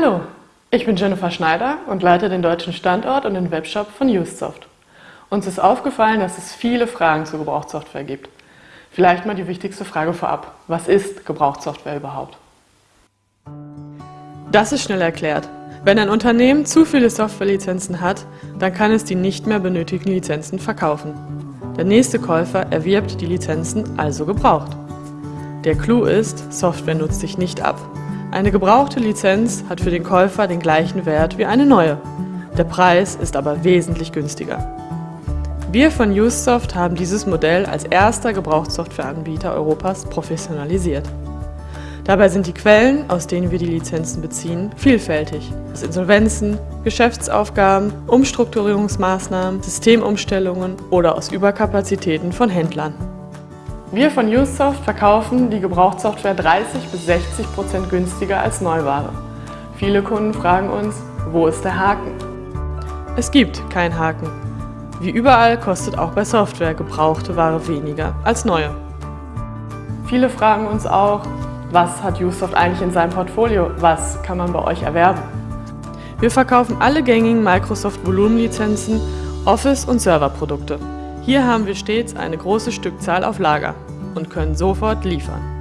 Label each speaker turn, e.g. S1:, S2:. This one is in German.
S1: Hallo, ich bin Jennifer Schneider und leite den deutschen Standort und den Webshop von UseSoft. Uns ist aufgefallen, dass es viele Fragen zur Gebrauchtsoftware gibt. Vielleicht mal die wichtigste Frage vorab. Was ist Gebrauchtsoftware überhaupt? Das ist schnell erklärt. Wenn ein Unternehmen zu viele Softwarelizenzen hat, dann kann es die nicht mehr benötigten Lizenzen verkaufen. Der nächste Käufer erwirbt die Lizenzen also gebraucht. Der Clou ist, Software nutzt sich nicht ab. Eine gebrauchte Lizenz hat für den Käufer den gleichen Wert wie eine neue. Der Preis ist aber wesentlich günstiger. Wir von UseSoft haben dieses Modell als erster Gebrauchtsoftwareanbieter Europas professionalisiert. Dabei sind die Quellen, aus denen wir die Lizenzen beziehen, vielfältig. Aus Insolvenzen, Geschäftsaufgaben, Umstrukturierungsmaßnahmen, Systemumstellungen oder aus Überkapazitäten von Händlern. Wir von UseSoft verkaufen die Gebrauchtsoftware 30 bis 60 Prozent günstiger als Neuware. Viele Kunden fragen uns, wo ist der Haken? Es gibt keinen Haken. Wie überall kostet auch bei Software gebrauchte Ware weniger als neue. Viele fragen uns auch, was hat UseSoft eigentlich in seinem Portfolio? Was kann man bei euch erwerben? Wir verkaufen alle gängigen Microsoft Volumenlizenzen, Office- und Serverprodukte. Hier haben wir stets eine große Stückzahl auf Lager und können sofort liefern.